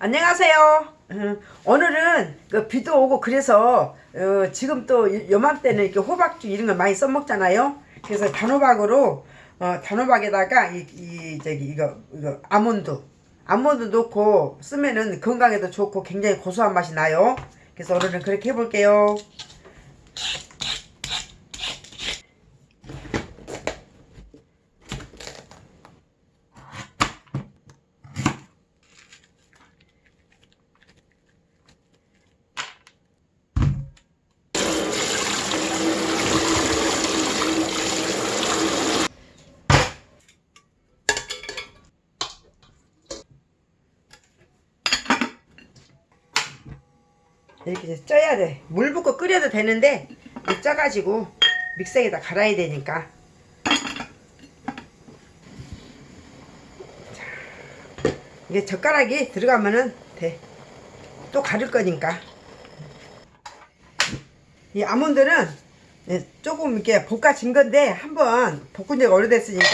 안녕하세요. 음, 오늘은 그 비도 오고 그래서 어, 지금 또 요맘때는 이렇게 호박죽 이런 걸 많이 써먹잖아요. 그래서 단호박으로 어, 단호박에다가 이, 이 저기 이거 이거 아몬드 아몬드 넣고 쓰면은 건강에도 좋고 굉장히 고소한 맛이 나요. 그래서 오늘은 그렇게 해볼게요. 이렇게 쪄야 돼. 물 붓고 끓여도 되는데 쪄가지고 믹서기에다 갈아야 되니까. 자, 이게 젓가락이 들어가면은 돼. 또 가를 거니까. 이 아몬드는 예, 조금 이렇게 볶아진 건데 한번 볶은 지가 오래됐으니까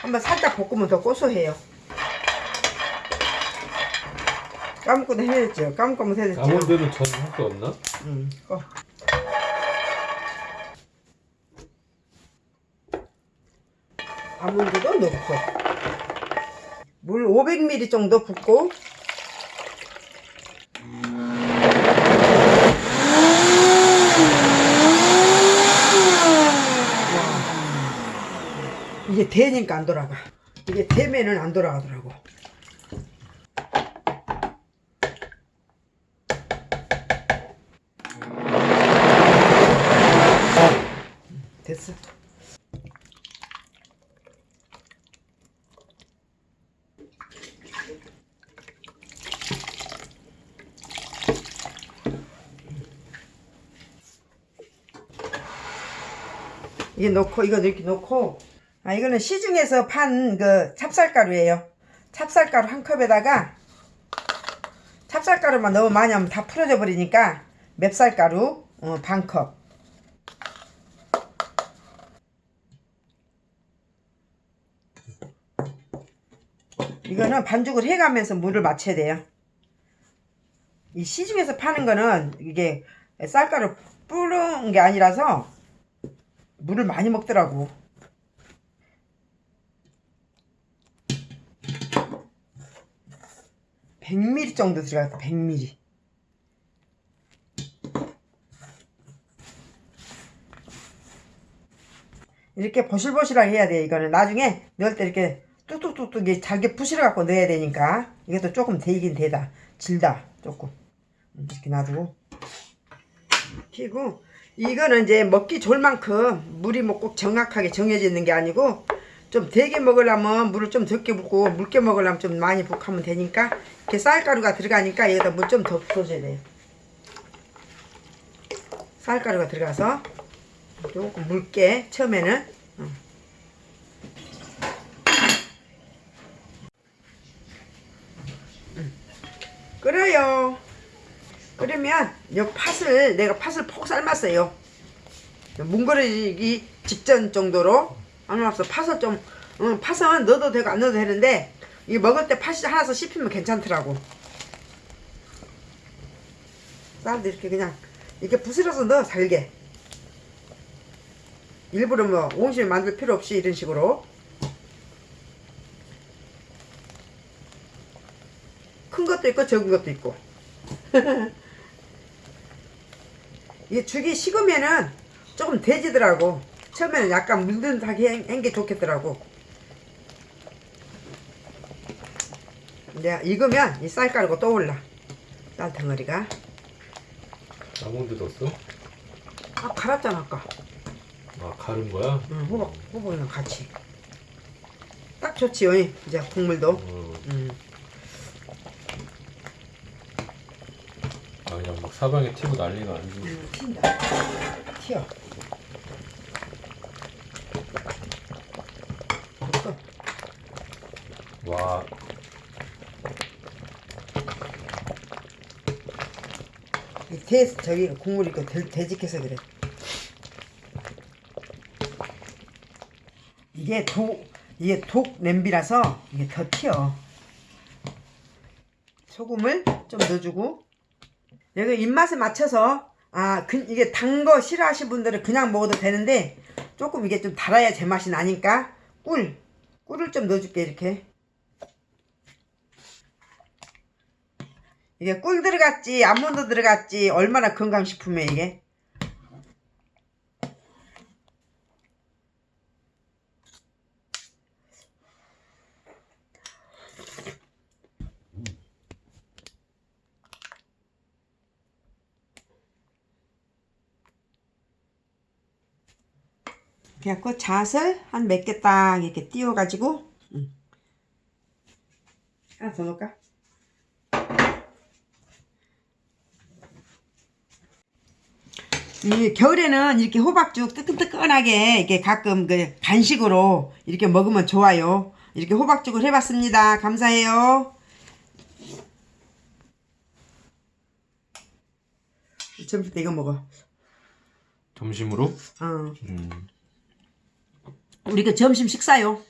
한번 살짝 볶으면 더 고소해요. 까먹고도 해야죠. 까먹고면 해야죠. 아몬드는 전할거 없나? 응. 어. 아몬드도 넣고 물 500ml 정도 붓고 이게 되니까 안 돌아가 이게 되면은 안 돌아가더라고 됐어. 이게 넣고 이거 이렇게 넣고 아 이거는 시중에서 판 그 찹쌀가루예요. 찹쌀가루 한 컵에다가 찹쌀가루만 너무 많이 하면 다 풀어져 버리니까 맵쌀가루 어, 반 컵. 이거는 반죽을 해가면서 물을 맞춰야 돼요. 이 시중에서 파는 거는 이게 쌀가루 뿌른 게 아니라서 물을 많이 먹더라고. (100ml) 정도 들어갔다 (100ml) 이렇게 보실보실하게 해야 돼 이거는 나중에 넣을 때 이렇게 뚝뚝뚝뚝 이게 잘게 부실어 갖고 넣어야 되니까. 이것도 조금 되긴 되다. 질다 조금. 음, 이렇게 놔두고. 튀고 이거는 이제 먹기 좋을 만큼 물이 뭐 꼭 정확하게 정해져 있는 게 아니고 좀 되게 먹으려면 물을 좀 적게 붓고 묽게 먹으려면 좀 많이 붓하면 되니까 이렇게 쌀가루가 들어가니까 여기다 물 좀 더 부어줘야 돼요. 쌀가루가 들어가서 조금 묽게 처음에는 끓여요. 끓으면 이 팥을 내가 팥을 폭 삶았어요. 뭉그러지기 직전 정도로 안 왔어. 팥을 좀 응, 팥은 넣어도 되고 안 넣어도 되는데 이 먹을 때 팥이 하나서 씹히면 괜찮더라고. 쌀도 이렇게 그냥 이렇게 부스러서 넣어 잘게. 일부러 뭐 온실 만들 필요 없이 이런 식으로 큰 것도 있고 적은 것도 있고. 이게 죽이 식으면은 조금 돼지더라고. 처음에는 약간 물든하게 한 게 좋겠더라고. 이제 익으면 이 쌀가루가 떠올라. 쌀 덩어리가. 아몬드 넣었어? 아 갈았잖아 아까. 아 가른 거야? 응, 호박 호박이랑 같이. 딱 좋지 어이. 이제 국물도. 어, 음. 그냥 막 사방에 튀고 난리가 아니고 음, 튄다. 튀어. 됐어. 와이 대, 저기 국물이 그 돼, 돼지께서 그래. 이게 독, 이게 독 냄비라서 이게 더 튀어. 소금을 좀 넣어주고 여기 입맛에 맞춰서 아 그, 이게 단 거 싫어하시는 분들은 그냥 먹어도 되는데 조금 이게 좀 달아야 제맛이 나니까 꿀 꿀을 좀 넣어줄게 이렇게. 이게 꿀 들어갔지 아몬드 들어갔지 얼마나 건강식품이야 이게 그래갖고 잣을 한 몇 개 딱 이렇게 띄워가지고 음. 하나 더 넣을까? 이 겨울에는 이렇게 호박죽 뜨끈뜨끈하게 이렇게 가끔 그 간식으로 이렇게 먹으면 좋아요. 이렇게 호박죽을 해봤습니다. 감사해요. 점심 때 이거 먹어. 점심으로 어. 음. 우리 그 점심 식사요.